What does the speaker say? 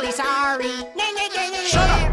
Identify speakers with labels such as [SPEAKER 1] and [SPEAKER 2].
[SPEAKER 1] really sorry. Shut up!